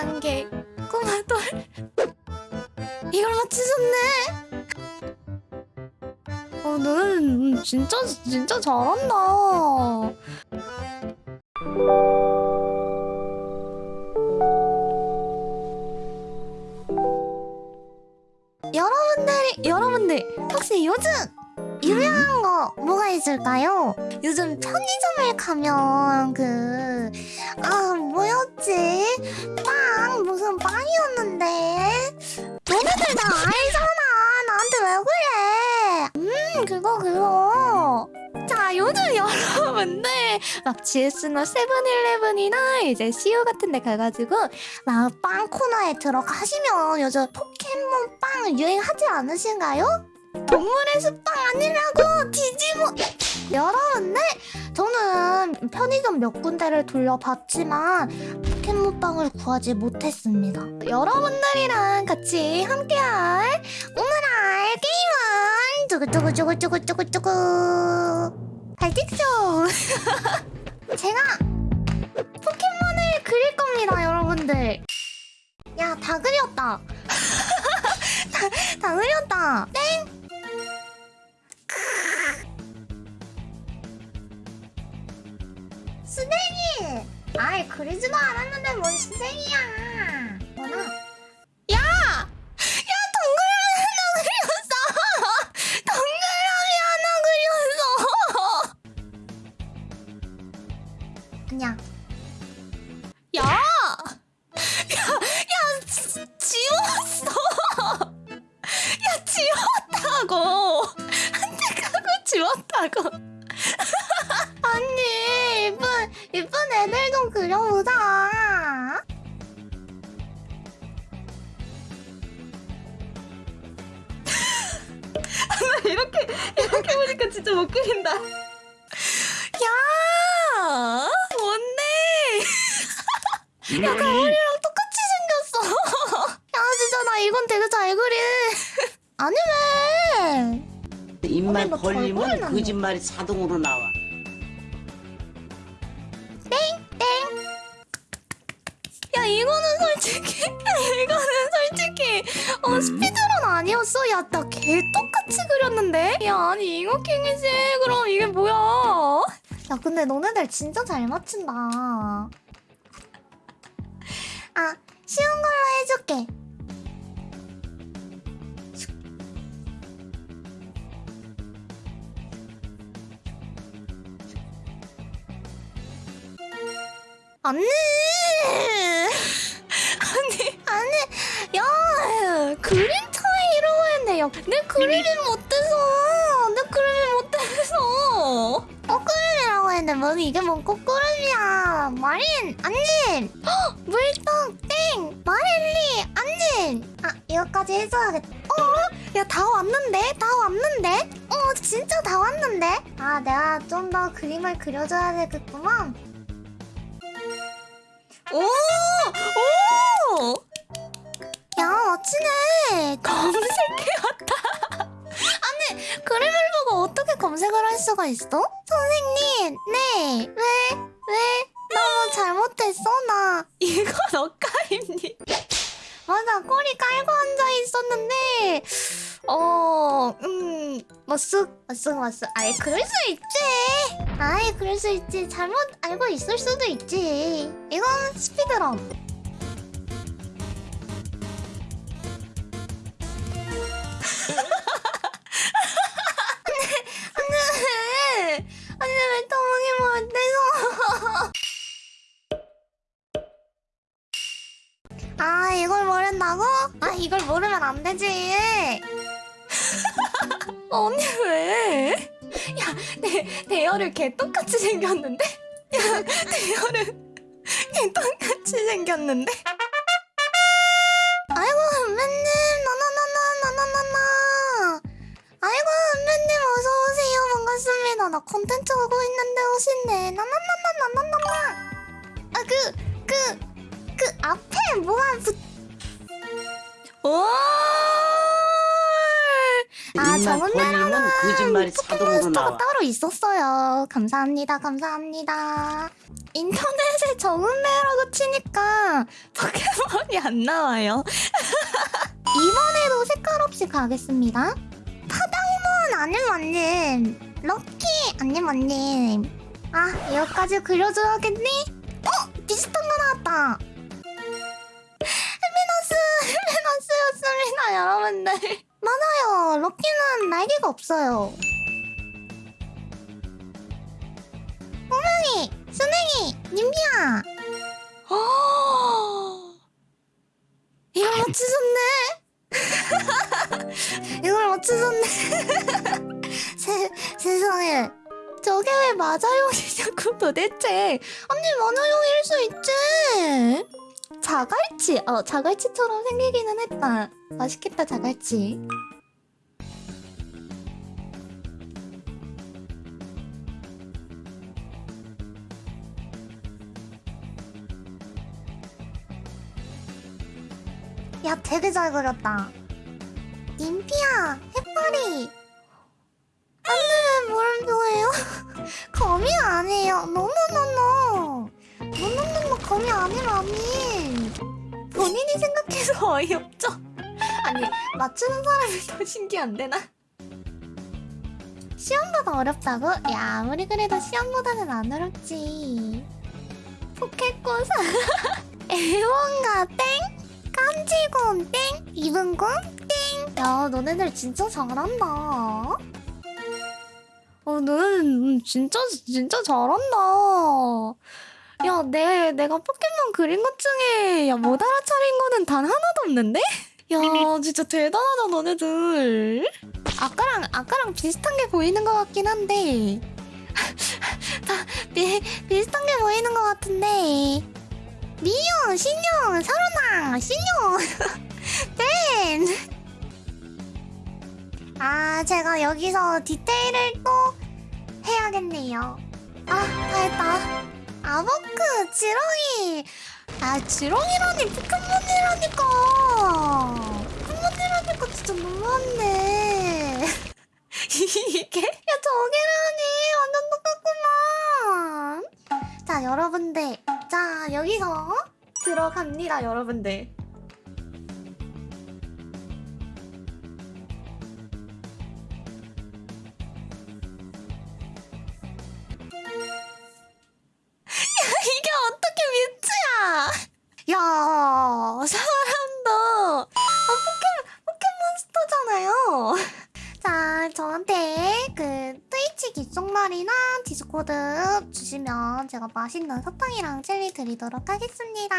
단계 꼬마 돌 이걸 맞추셨네 어 너는 진짜 진짜 잘한다 여러분들이 여러분들 혹시 요즘 유명한 거 뭐가 있을까요? 요즘 편의점에 가면 그 아 뭐였지? 빵 다 알잖아. 나한테 왜 그래? 음 그거 그거. 자 요즘 여러분들 막 GS나 세븐일레븐이나 이제 CU 같은 데 가가지고 막빵 코너에 들어가시면 요즘 포켓몬 빵 유행하지 않으신가요? 동물의 숲빵 아니라고 뒤집어. 여러분들 저는 편의점 몇 군데를 돌려봤지만 포켓몬빵을 구하지 못했습니다. 여러분들이랑 같이 함께할 오늘의 게임은 두구두구두구두구두구두구 발칙쇼. 제가 포켓몬을 그릴 겁니다 여러분들. 야 다 그렸다. 다, 다 그렸다. 땡 수댕이! 아이 그리지도 않았는데 뭔 수댕이야 뭐나 이렇게 보니까 진짜 못 그린다. 야 뭔데? 야 가오리랑 똑같이 생겼어. 야 진짜 나 이건 되게 잘 그리. 아니 왜? 입만 벌리면 거짓말이 자동으로 나와. 야 이거는 솔직히 이거는 솔직히 어 스피드런 아니었어? 야 나 개 똑같이 그렸는데? 야 아니 잉어킹이지 그럼 이게 뭐야? 야 근데 너네들 진짜 잘 맞춘다 아 쉬운 걸로 해줄게 언니 아니 아니 야 그림 차이라고 했네 야내 그림이 못돼서 내 그림이 못돼서 꽃그림이라고 했는데 뭐 이게 뭔 꽃그림이야 마린 안님 헉, 물떡 땡 마릴리 안님 아 이거까지 해줘야겠다 어? 야 다 왔는데? 다 왔는데? 어 진짜 다 왔는데? 아 내가 좀 더 그림을 그려줘야 되겠구만 오! 오! 검색을 할 수가 있어? 선생님, 네. 왜? 왜? 너무 잘못했어, 나. 이건 엇가입니다. 맞아, 꼬리 깔고 앉아 있었는데, 어, 음, 머쓱, 머쓱, 머쓱. 아이, 그럴 수 있지. 아이, 그럴 수 있지. 잘못 알고 있을 수도 있지. 이건 스피드런. 되지. 언니 왜? 야, 대, 대열을 개 똑같이 생겼는데? 야, 대열을 개 똑같이 생겼는데? 아이고, 선배님, 나나나나나나나나. 아이고, 선배님, 어서오세요. 반갑습니다. 나 콘텐츠 하고 있는데 오신네. 나나나나나나나. 아, 그, 그, 그 앞에 뭐가 붙... 오! 아, 정은 벌리면 거짓말이 자동으로 나와. 따로 있었어요. 감사합니다, 감사합니다. 인터넷에 정은매라고 치니까 포켓몬이 안 나와요. 이번에도 색깔 없이 가겠습니다. 파당몬 아님 아님 럭키 아님 아님 아 이거까지 그려줘야겠니? 어 비슷한 거 나왔다. 헤미너스였습니다 여러분들. 맞아요 럭키는 날개가 없어요. 호명이 스냉이 님비야. 이걸 맞추셨네. 이걸 맞추셨네. 세, 세상에. 저게 왜 마자용이냐고 도대체. 언니 마자용일 수 있지. 자갈치. 어, 자갈치처럼 생기기는 했다. 맛있겠다, 자갈치. 야, 되게 잘 그렸다. 님피야, 해파리. 거미 아니라니. 본인이 생각해서 어이없죠? 아니, 맞추는 사람이 더 신기한데, 나? 시험보다 어렵다고? 야, 아무리 그래도 시험보다는 안 어렵지. 포켓고사. 애원가 땡? 깜지곰 땡! 이분곰 땡! 야 너네들 진짜 잘한다 어 너네는 진짜 진짜 잘한다 야 내, 내가 포켓몬 그린 것 중에 야 못 알아차린 거는 단 하나도 없는데? 야 진짜 대단하다 너네들 아까랑 아까랑 비슷한 게 보이는 것 같긴 한데 다 비, 비슷한 게 보이는 것 같은데 미용, 신용, 서른아, 신용, 댄. 아, 제가 여기서 디테일을 또 해야겠네요. 아, 다 했다. 아버크, 지렁이. 아, 지렁이라니, 포켓몬이라니까. 포켓몬이라니까 진짜 너무한데. 이게? 야, 저게라니. 완전 똑같구만. 자, 여러분들. 자, 여기서 들어갑니다, 여러분들. 디스코드 주시면 제가 맛있는 사탕이랑 젤리 드리도록 하겠습니다.